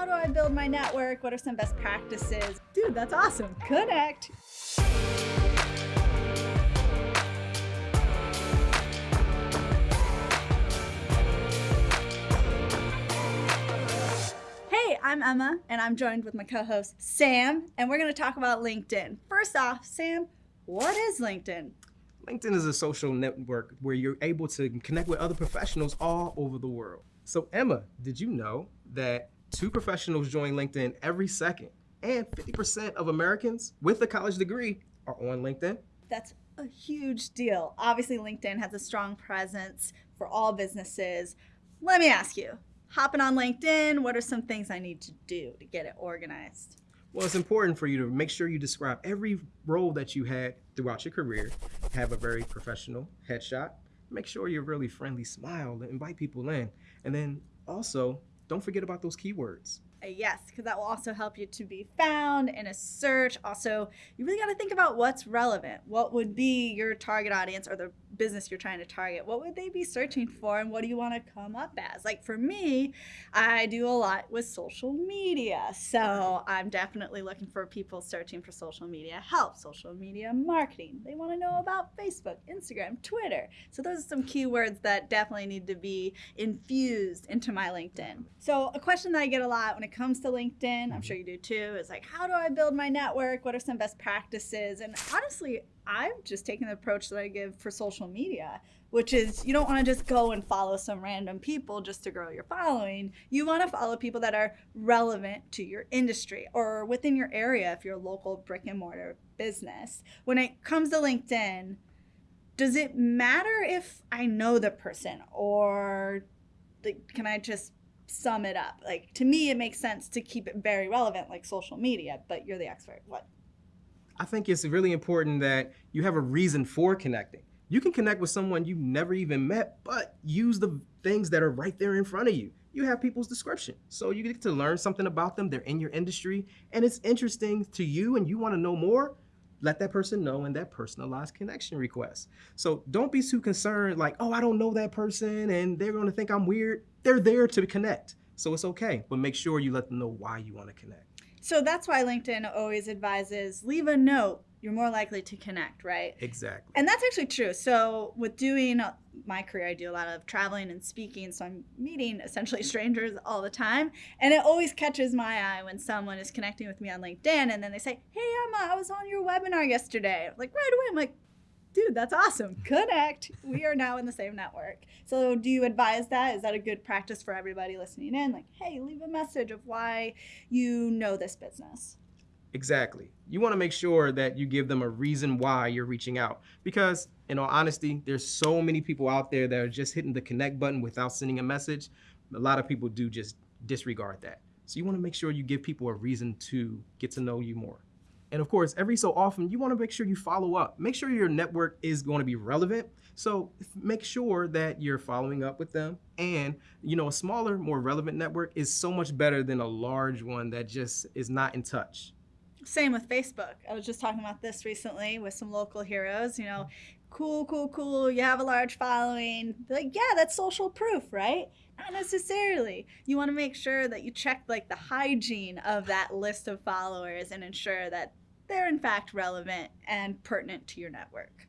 how do I build my network? What are some best practices? Dude, that's awesome. Connect. Hey, I'm Emma, and I'm joined with my co host, Sam, and we're going to talk about LinkedIn. First off, Sam, what is LinkedIn? LinkedIn is a social network where you're able to connect with other professionals all over the world. So, Emma, did you know that two professionals join LinkedIn every second, and 50% of Americans with a college degree are on LinkedIn? That's a huge deal. Obviously, LinkedIn has a strong presence for all businesses. Let me ask you hopping on LinkedIn, what are some things I need to do to get it organized? Well, it's important for you to make sure you describe every role that you had throughout your career, have a very professional headshot, make sure you're really friendly, smile, invite people in, and then also don't forget about those keywords. A yes, because that will also help you to be found in a search. Also, you really got to think about what's relevant. What would be your target audience or the business you're trying to target? What would they be searching for and what do you want to come up as? Like for me, I do a lot with social media. So I'm definitely looking for people searching for social media help, social media marketing. They want to know about Facebook, Instagram, Twitter. So those are some keywords that definitely need to be infused into my LinkedIn. So a question that I get a lot when it comes to LinkedIn, I'm mm-hmm. sure you do too, is like, how do I build my network? What are some best practices? And honestly, I've just taken the approach that I give for social media, which is you don't want to just go and follow some random people just to grow your following. You want to follow people that are relevant to your industry or within your area if you're a local brick and mortar business. When it comes to LinkedIn, does it matter if I know the person or can I just sum it up? Like to me, it makes sense to keep it very relevant, like social media. But you're the expert. What? I think it's really important that you have a reason for connecting. You can connect with someone you've never even met, but use the things that are right there in front of you. You have people's description. So you get to learn something about them. They're in your industry and it's interesting to you and you want to know more. Let that person know in that personalized connection request. So don't be too concerned, like, oh, I don't know that person and they're going to think I'm weird. They're there to connect. So it's okay. But make sure you let them know why you want to connect. So that's why LinkedIn always advises leave a note. You're more likely to connect, right? Exactly. And that's actually true. So with doing uh, my career, I do a lot of traveling and speaking. So I'm meeting essentially strangers all the time. And it always catches my eye when someone is connecting with me on LinkedIn and then they say, Hey, Emma, I was on your webinar yesterday. Like right away, I'm like, dude, that's awesome. Connect. We are now in the same network. So, do you advise that? Is that a good practice for everybody listening in? Like, hey, leave a message of why you know this business. Exactly. You want to make sure that you give them a reason why you're reaching out. Because, in all honesty, there's so many people out there that are just hitting the connect button without sending a message. A lot of people do just disregard that. So, you want to make sure you give people a reason to get to know you more. And of course, every so often, you want to make sure you follow up. Make sure your network is going to be relevant. So make sure that you're following up with them. And, you know, a smaller, more relevant network is so much better than a large one that just is not in touch. Same with Facebook. I was just talking about this recently with some local heroes. You know, cool, cool, cool. You have a large following. Like, yeah, that's social proof, right? Not necessarily. You want to make sure that you check like the hygiene of that list of followers and ensure that they're in fact relevant and pertinent to your network.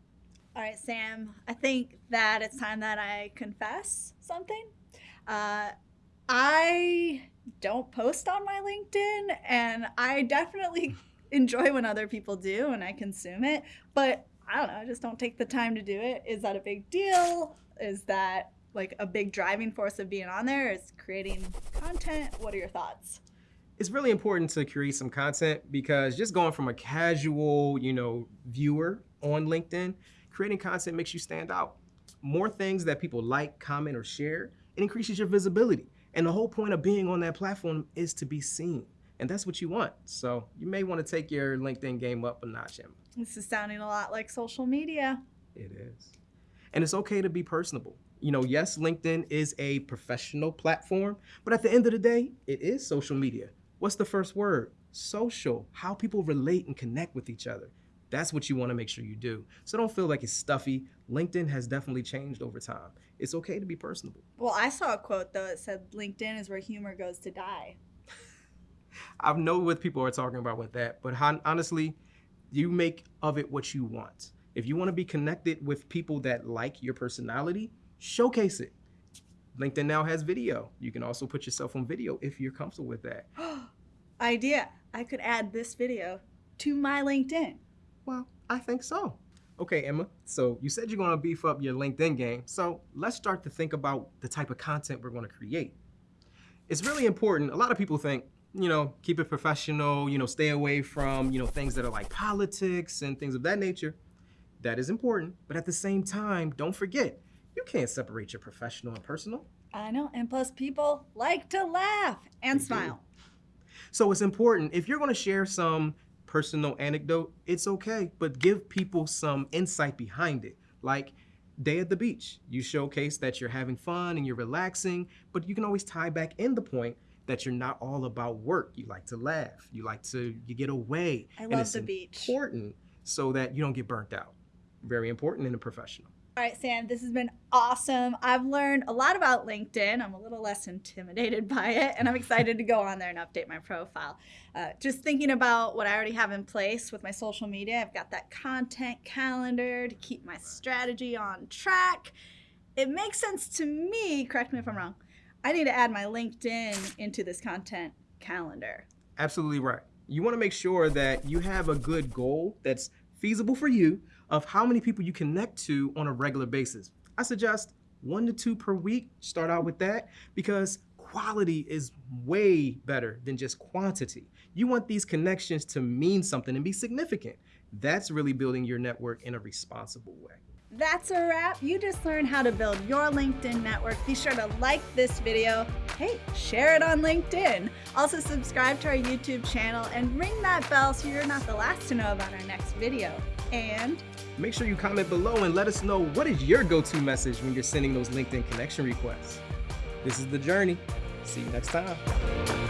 All right, Sam, I think that it's time that I confess something. Uh, I don't post on my LinkedIn, and I definitely enjoy when other people do and I consume it, but I don't know, I just don't take the time to do it. Is that a big deal? Is that like a big driving force of being on there? Is creating content? What are your thoughts? It's really important to create some content because just going from a casual, you know, viewer on LinkedIn, creating content makes you stand out. More things that people like, comment, or share, it increases your visibility. And the whole point of being on that platform is to be seen. And that's what you want. So you may want to take your LinkedIn game up a notch, Emma. This is sounding a lot like social media. It is. And it's okay to be personable. You know, yes, LinkedIn is a professional platform, but at the end of the day, it is social media. What's the first word? Social, how people relate and connect with each other. That's what you want to make sure you do. So don't feel like it's stuffy. LinkedIn has definitely changed over time. It's okay to be personable. Well, I saw a quote though. It said LinkedIn is where humor goes to die. I know what people are talking about with that, but honestly, you make of it what you want. If you want to be connected with people that like your personality, showcase it. LinkedIn now has video. You can also put yourself on video if you're comfortable with that. Idea. I could add this video to my LinkedIn. Well, I think so. Okay, Emma. So you said you're going to beef up your LinkedIn game. So let's start to think about the type of content we're going to create. It's really important. A lot of people think, you know, keep it professional, you know, stay away from, you know, things that are like politics and things of that nature. That is important. But at the same time, don't forget, you can't separate your professional and personal. I know. And plus, people like to laugh and They do. smile. So it's important. If you're going to share some personal anecdote, it's okay, but give people some insight behind it. Like day at the beach, you showcase that you're having fun and you're relaxing, but you can always tie back in the point that you're not all about work. You like to laugh. You like to you get away. I And love it's the beach. Important so that you don't get burnt out. Very important in a professional. All right, Sam, this has been awesome. I've learned a lot about LinkedIn. I'm a little less intimidated by it, and I'm excited to go on there and update my profile. Uh, just thinking about what I already have in place with my social media, I've got that content calendar to keep my strategy on track. It makes sense to me, correct me if I'm wrong. I need to add my LinkedIn into this content calendar. Absolutely right. You want to make sure that you have a good goal that's feasible for you of how many people you connect to on a regular basis. I suggest one to two per week. Start out with that because quality is way better than just quantity. You want these connections to mean something and be significant. That's really building your network in a responsible way. That's a wrap. You just learned how to build your LinkedIn network. Be sure to like this video. Hey, share it on LinkedIn. Also, subscribe to our YouTube channel and ring that bell so you're not the last to know about our next video. And Make sure you comment below and let us know what is your go-to message when you're sending those LinkedIn connection requests. This is The Journey. See you next time.